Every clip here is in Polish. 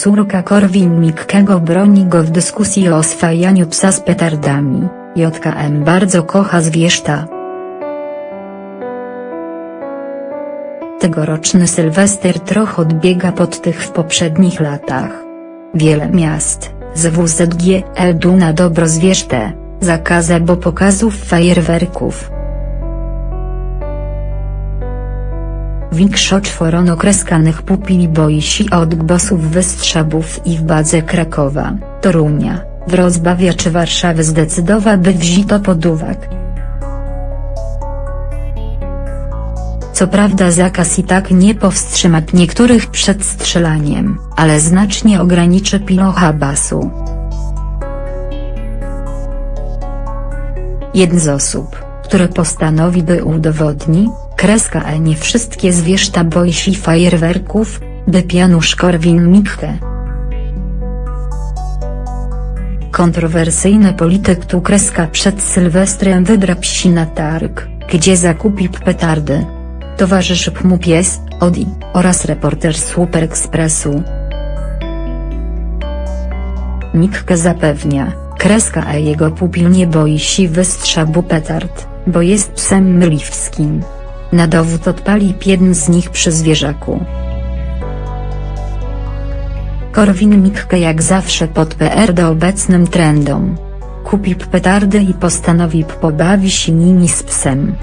Córka Korwin-Mikkego broni go w dyskusji o oswajaniu psa z petardami, JKM bardzo kocha zwierzta. Tegoroczny Sylwester trochę odbiega pod tych w poprzednich latach. Wiele miast, z WZGL Duna dobro zwierzte, zakaza bo pokazów fajerwerków. Większość okreskanych pupili boi się od gbosów wystrzałów i w badze Krakowa, Torunia, Wrocławia czy Warszawy zdecydowa by wzito pod uwagę. Co prawda zakaz i tak nie powstrzyma niektórych przed strzelaniem, ale znacznie ograniczy pilocha basu. Jeden z osób, które postanowi by udowodni, kreska E nie wszystkie zwierzęta boi się fajerwerków, by Pianusz Korwin-Mikke. Kontrowersyjny polityk tu kreska przed Sylwestrem wydra psi na targ, gdzie zakupi petardy. Towarzyszy mu pies, Odi, oraz reporter Super Expressu. Mikke zapewnia, kreska E jego pupil nie boi się wystrzału petard, bo jest psem myliwskim. Na dowód odpali jeden z nich przy zwierzaku. Korwin-Mikke jak zawsze pod PR do obecnym trendom. Kupi petardy i postanowi pobawi się nimi z psem.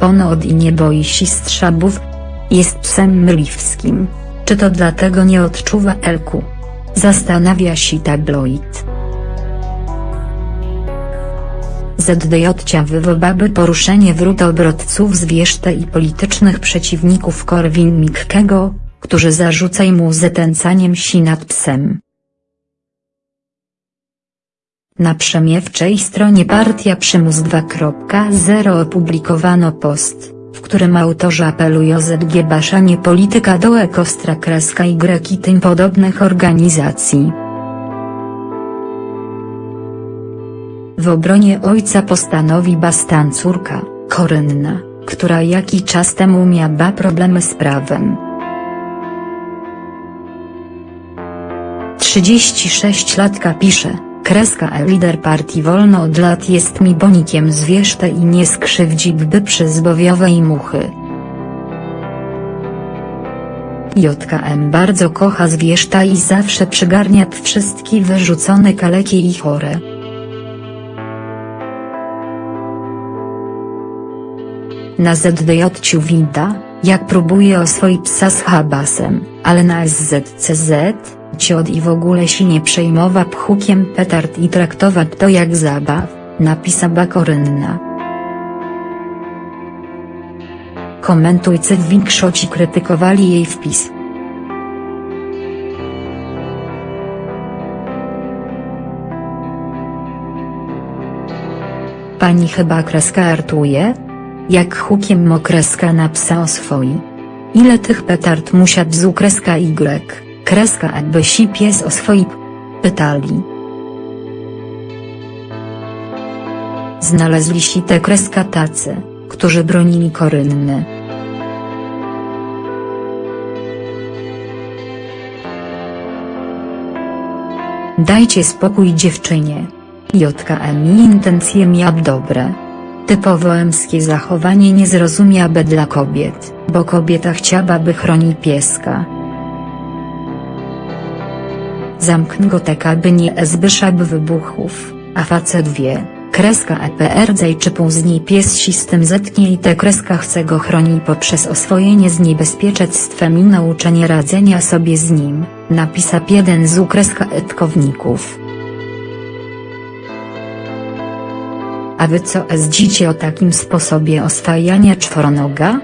Ponad i nie boi się strzałów. Jest psem myliwskim. Czy to dlatego nie odczuwa elku? Zastanawia się tabloid. ZDJ wywołaby poruszenie wrót obrodców zwierzte i politycznych przeciwników Korwin-Mikkego, którzy zarzucają mu zatęcaniem si nad psem. Na przemiewczej stronie Partia Przymus 2.0 opublikowano post, w którym autorzy apelują o zgłaszanie polityka do ekostra kreska i tym podobnych organizacji. W obronie ojca postanowi bastan córka, Korynna, która jaki czas temu miała problemy z prawem. 36 latka pisze, kreska e lider partii Wolno od lat jest mi bonikiem zwierzte i nie skrzywdzi gdy przy zbowiowej muchy. JKM bardzo kocha zwierzta i zawsze przygarnia wszystkie wyrzucone kaleki i chore. Na ZDJ winda, jak próbuje oswoić psa z habasem, ale na SZCZ, ciot i w ogóle się nie przejmowa pchukiem petard i traktować to jak zabaw, napisała Korynna. Komentujcy w większości krytykowali jej wpis. Pani chyba kreska artuje? Jak hukiem mokreska na psa oswoi. Ile tych petard musiał bzu kreska Y, kreska aby si pies oswoi pytali. Znaleźli się te kreska tacy, którzy bronili Korynny. Dajcie spokój dziewczynie. JKM intencje miał dobre. Typowo emskie zachowanie nie zrozumiałaby dla kobiet, bo kobieta chciałaby chronić pieska. Zamknę go tak aby nie zbyszab wybuchów, a facet wie, kreska EPRD czy później pies się z tym zetknie i te kreska chce go chronić poprzez oswojenie z niebezpieczeństwem i nauczenie radzenia sobie z nim, napisał jeden z ukreska etkowników. A wy co zdzicie o takim sposobie oswajania czworonoga?